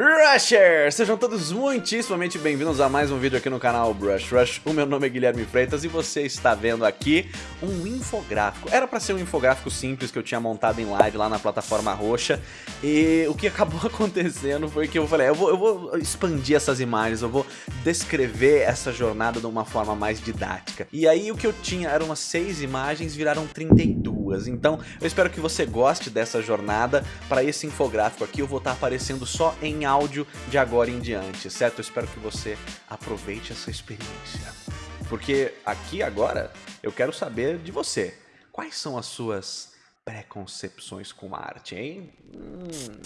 Rushers! Sejam todos muitíssimamente bem-vindos a mais um vídeo aqui no canal Brush Rush. O meu nome é Guilherme Freitas e você está vendo aqui um infográfico. Era para ser um infográfico simples que eu tinha montado em live lá na plataforma roxa e o que acabou acontecendo foi que eu falei, eu vou, eu vou expandir essas imagens, eu vou descrever essa jornada de uma forma mais didática. E aí o que eu tinha eram umas seis imagens, viraram 32. Então eu espero que você goste dessa jornada. Para esse infográfico aqui eu vou estar aparecendo só em áudio de agora em diante, certo? Eu espero que você aproveite essa experiência. Porque aqui agora eu quero saber de você. Quais são as suas preconcepções com arte, hein? Hum.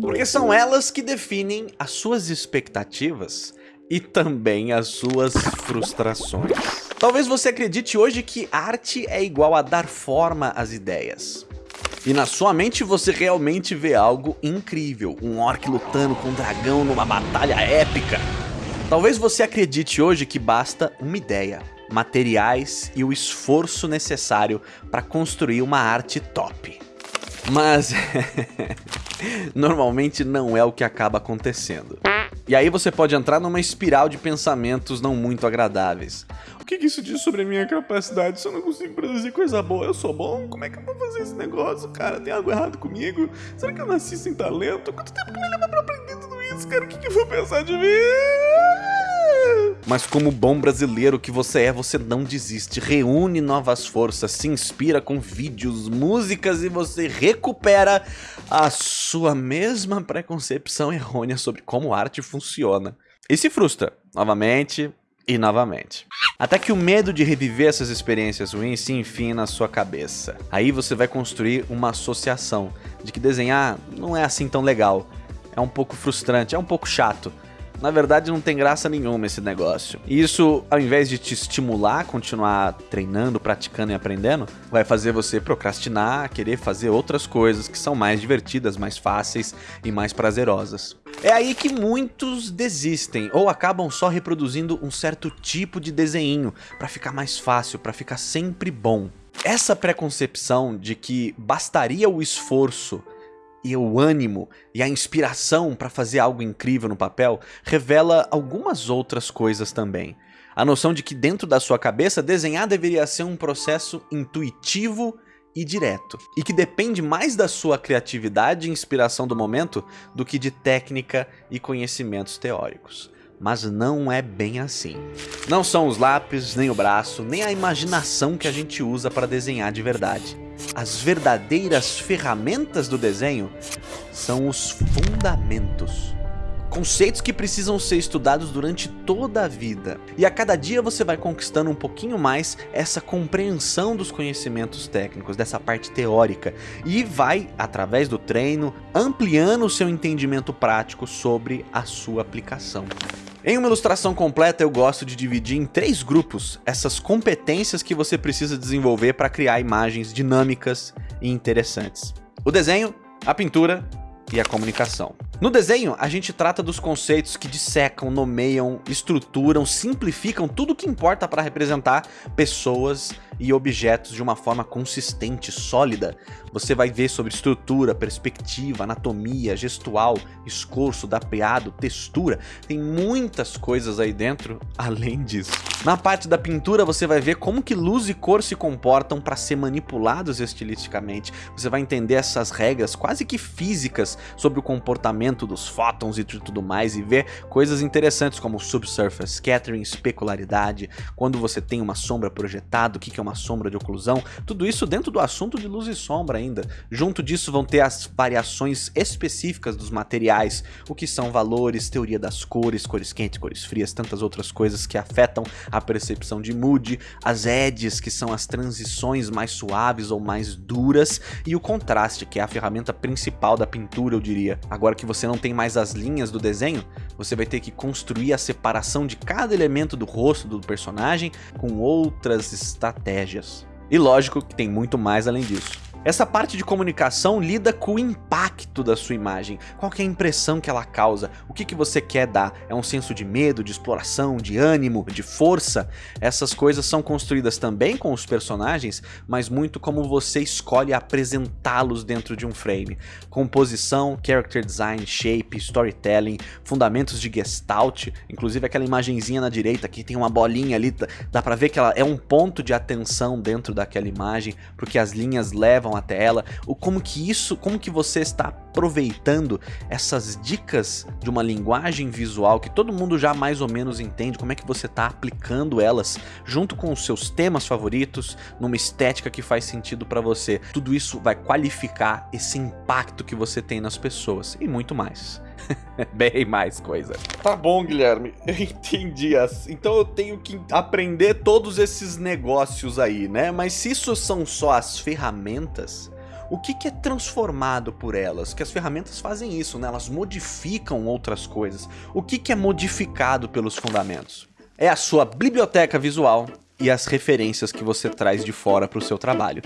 Porque são elas que definem as suas expectativas e também as suas frustrações. Talvez você acredite hoje que arte é igual a dar forma às ideias. E na sua mente você realmente vê algo incrível, um orc lutando com um dragão numa batalha épica. Talvez você acredite hoje que basta uma ideia, materiais e o esforço necessário para construir uma arte top. Mas normalmente não é o que acaba acontecendo. E aí você pode entrar numa espiral de pensamentos não muito agradáveis. O que, isso diz sobre a minha capacidade? Se eu não consigo produzir coisa boa, eu sou bom? Como é que eu vou fazer esse negócio, cara? Tem algo errado comigo? Será que eu nasci sem talento? Quanto tempo que me leva pra aprender tudo isso, cara? O que, que eu vou pensar de mim? Mas como bom brasileiro que você é, você não desiste, reúne novas forças, se inspira com vídeos, músicas e você recupera a sua mesma preconcepção errônea sobre como arte funciona. E se frustra, novamente, e novamente. Até que o medo de reviver essas experiências ruins se enfim na sua cabeça. Aí você vai construir uma associação de que desenhar não é assim tão legal. É um pouco frustrante, é um pouco chato. Na verdade não tem graça nenhuma esse negócio. E isso, ao invés de te estimular a continuar treinando, praticando e aprendendo, vai fazer você procrastinar, querer fazer outras coisas que são mais divertidas, mais fáceis e mais prazerosas. É aí que muitos desistem ou acabam só reproduzindo um certo tipo de desenho para ficar mais fácil, para ficar sempre bom. Essa preconcepção de que bastaria o esforço e o ânimo e a inspiração para fazer algo incrível no papel revela algumas outras coisas também. A noção de que dentro da sua cabeça desenhar deveria ser um processo intuitivo e direto, e que depende mais da sua criatividade e inspiração do momento do que de técnica e conhecimentos teóricos. Mas não é bem assim. Não são os lápis, nem o braço, nem a imaginação que a gente usa para desenhar de verdade. As verdadeiras ferramentas do desenho são os fundamentos. Conceitos que precisam ser estudados durante toda a vida. E a cada dia você vai conquistando um pouquinho mais essa compreensão dos conhecimentos técnicos, dessa parte teórica. E vai, através do treino, ampliando o seu entendimento prático sobre a sua aplicação. Em uma ilustração completa eu gosto de dividir em três grupos essas competências que você precisa desenvolver para criar imagens dinâmicas e interessantes. O desenho, a pintura e a comunicação. No desenho, a gente trata dos conceitos que dissecam, nomeiam, estruturam, simplificam tudo o que importa para representar pessoas e objetos de uma forma consistente, sólida. Você vai ver sobre estrutura, perspectiva, anatomia, gestual, escorço, dapeado, textura. Tem muitas coisas aí dentro além disso. Na parte da pintura você vai ver como que luz e cor se comportam para ser manipulados estilisticamente. Você vai entender essas regras quase que físicas sobre o comportamento dos fótons e tudo mais e ver coisas interessantes como subsurface, scattering, especularidade, quando você tem uma sombra projetada, o que é uma sombra de oclusão, tudo isso dentro do assunto de luz e sombra ainda. Junto disso vão ter as variações específicas dos materiais, o que são valores, teoria das cores, cores quentes, cores frias, tantas outras coisas que afetam a percepção de mood, as edges, que são as transições mais suaves ou mais duras, e o contraste, que é a ferramenta principal da pintura, eu diria. Agora que você não tem mais as linhas do desenho, você vai ter que construir a separação de cada elemento do rosto do personagem com outras estratégias. E lógico que tem muito mais além disso. Essa parte de comunicação lida com o impacto da sua imagem, qual é a impressão que ela causa, o que, que você quer dar, é um senso de medo, de exploração, de ânimo, de força? Essas coisas são construídas também com os personagens, mas muito como você escolhe apresentá-los dentro de um frame. Composição, character design, shape, storytelling, fundamentos de gestalt, inclusive aquela imagenzinha na direita que tem uma bolinha ali, dá pra ver que ela é um ponto de atenção dentro daquela imagem, porque as linhas levam até ela, o como que isso, como que você está aproveitando essas dicas de uma linguagem visual que todo mundo já mais ou menos entende, como é que você está aplicando elas junto com os seus temas favoritos, numa estética que faz sentido para você. Tudo isso vai qualificar esse impacto que você tem nas pessoas e muito mais. Bem mais coisa. Tá bom, Guilherme. Eu entendi. Então eu tenho que aprender todos esses negócios aí, né? Mas se isso são só as ferramentas, o que, que, é transformado por elas? Que as ferramentas fazem isso, né? Elas modificam outras coisas. O que, que é modificado pelos fundamentos? É a sua biblioteca visual e as referências que você traz de fora para o seu trabalho.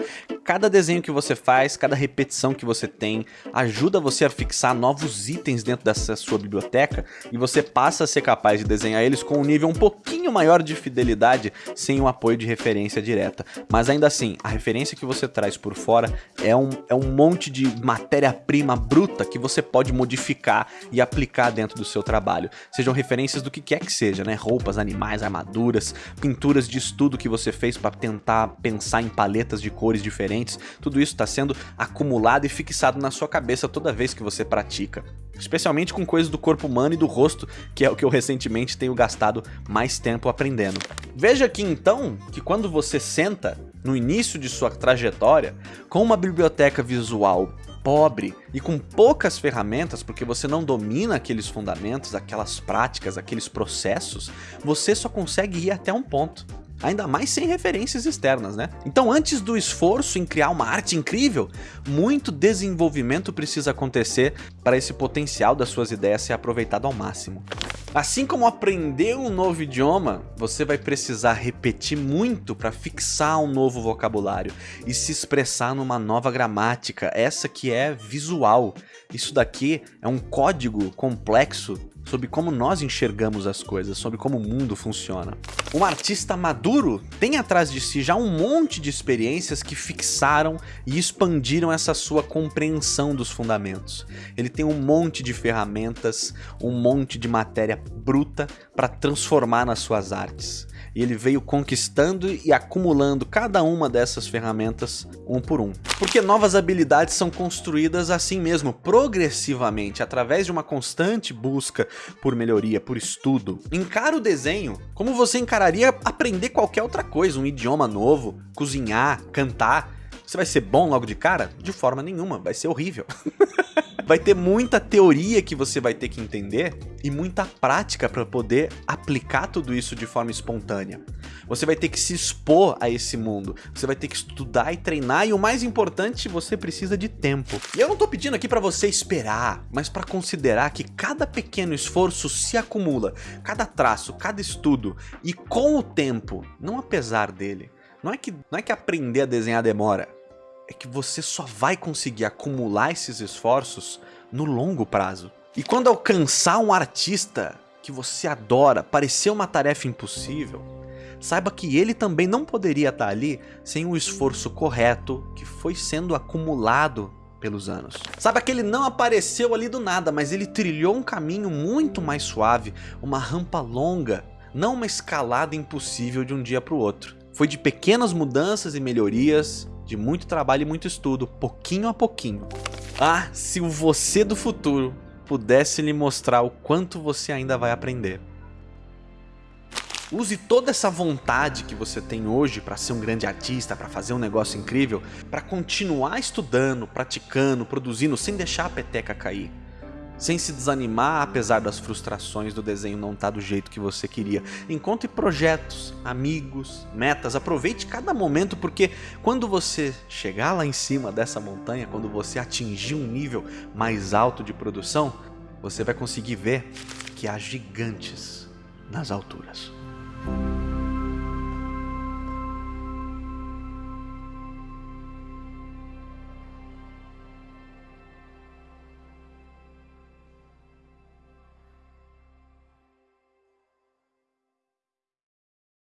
Cada desenho que você faz, cada repetição que você tem, ajuda você a fixar novos itens dentro dessa sua biblioteca e você passa a ser capaz de desenhar eles com um nível um pouquinho maior de fidelidade sem o apoio de referência direta. Mas ainda assim, a referência que você traz por fora é um, é um monte de matéria-prima bruta que você pode modificar e aplicar dentro do seu trabalho. Sejam referências do que quer que seja, né? Roupas, animais, armaduras, pinturas de estudo que você fez para tentar pensar em paletas de cores diferentes diferentes, tudo isso está sendo acumulado e fixado na sua cabeça toda vez que você pratica. Especialmente com coisas do corpo humano e do rosto, que é o que eu recentemente tenho gastado mais tempo aprendendo. Veja aqui então que quando você senta no início de sua trajetória com uma biblioteca visual pobre e com poucas ferramentas, porque você não domina aqueles fundamentos, aquelas práticas, aqueles processos, você só consegue ir até um ponto ainda mais sem referências externas, né? Então antes do esforço em criar uma arte incrível, muito desenvolvimento precisa acontecer para esse potencial das suas ideias ser aproveitado ao máximo. Assim como aprender um novo idioma, você vai precisar repetir muito para fixar um novo vocabulário e se expressar numa nova gramática, essa que é visual. Isso daqui é um código complexo sobre como nós enxergamos as coisas, sobre como o mundo funciona. Um artista maduro tem atrás de si já um monte de experiências que fixaram e expandiram essa sua compreensão dos fundamentos. Ele tem um monte de ferramentas, um monte de matéria bruta para transformar nas suas artes e ele veio conquistando e acumulando cada uma dessas ferramentas um por um. Porque novas habilidades são construídas assim mesmo, progressivamente, através de uma constante busca por melhoria, por estudo. Encara o desenho como você encararia aprender qualquer outra coisa, um idioma novo, cozinhar, cantar. Você vai ser bom logo de cara? De forma nenhuma, vai ser horrível. vai ter muita teoria que você vai ter que entender e muita prática para poder aplicar tudo isso de forma espontânea. Você vai ter que se expor a esse mundo, você vai ter que estudar e treinar e o mais importante, você precisa de tempo. E eu não tô pedindo aqui para você esperar, mas para considerar que cada pequeno esforço se acumula, cada traço, cada estudo e com o tempo, não apesar dele. Não é que, não é que aprender a desenhar demora, é que você só vai conseguir acumular esses esforços no longo prazo. E quando alcançar um artista que você adora parecer uma tarefa impossível, saiba que ele também não poderia estar ali sem o esforço correto que foi sendo acumulado pelos anos. Saiba que ele não apareceu ali do nada, mas ele trilhou um caminho muito mais suave, uma rampa longa, não uma escalada impossível de um dia para o outro. Foi de pequenas mudanças e melhorias, de muito trabalho e muito estudo, pouquinho a pouquinho. Ah, se o você do futuro pudesse lhe mostrar o quanto você ainda vai aprender. Use toda essa vontade que você tem hoje para ser um grande artista, para fazer um negócio incrível, para continuar estudando, praticando, produzindo, sem deixar a peteca cair sem se desanimar apesar das frustrações do desenho não estar tá do jeito que você queria. Encontre projetos, amigos, metas, aproveite cada momento porque quando você chegar lá em cima dessa montanha, quando você atingir um nível mais alto de produção, você vai conseguir ver que há gigantes nas alturas.